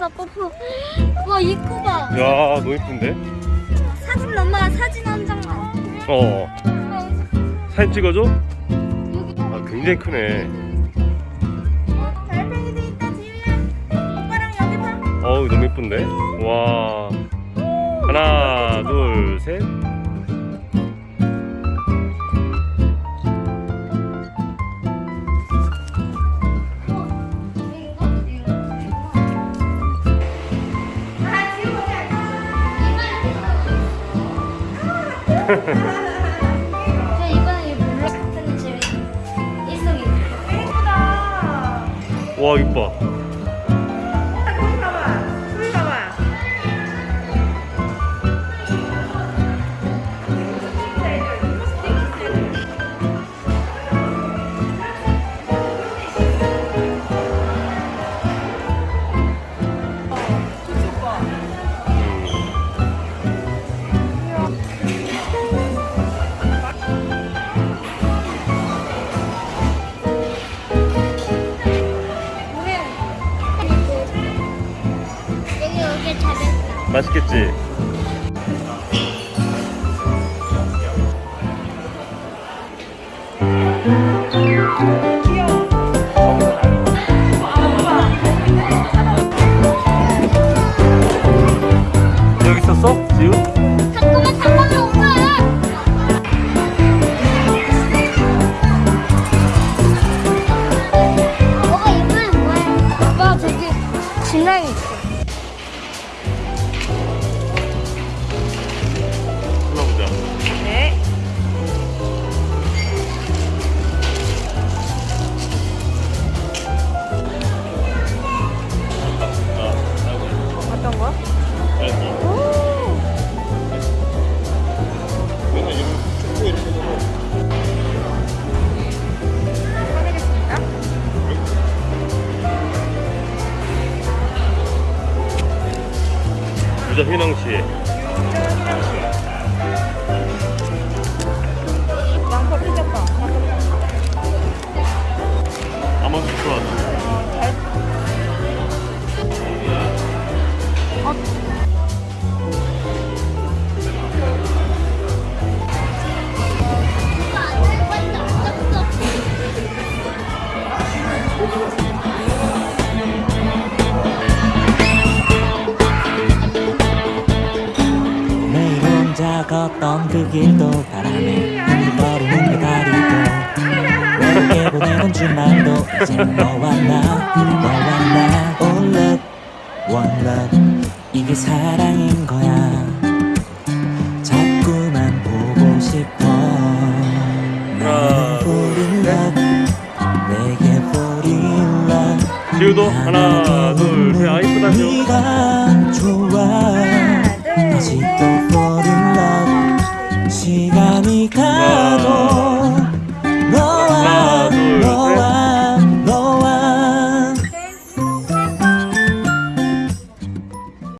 뽀뽀다 뽀뽀. 와 입구 봐. 야 너무 이쁜데? 사진 엄마 사진 한 장만. 어 사진 찍어줘? 아 굉장히 크네 달팽이도 있다 지우야. 오빠랑 여기 봐. 어우 너무 이쁜데? 와 하나 둘 셋 와 이뻐 맛있겠지? 진랑이 있어. 부자 휘낭시 양파 삐졌다. 아몬드 좋아 매 걷던 그 길도 바람에 흔들거리는 그 다리도. 외롭게 보내는 주말도 이제 너와 나 너와 나. All love, one love. 이게 사랑인 거야. 자꾸만 보고 싶어. 나는 fall in love 내게 fall in love 지우도 하나 둘셋 아 이쁘다 지우 네가 좋아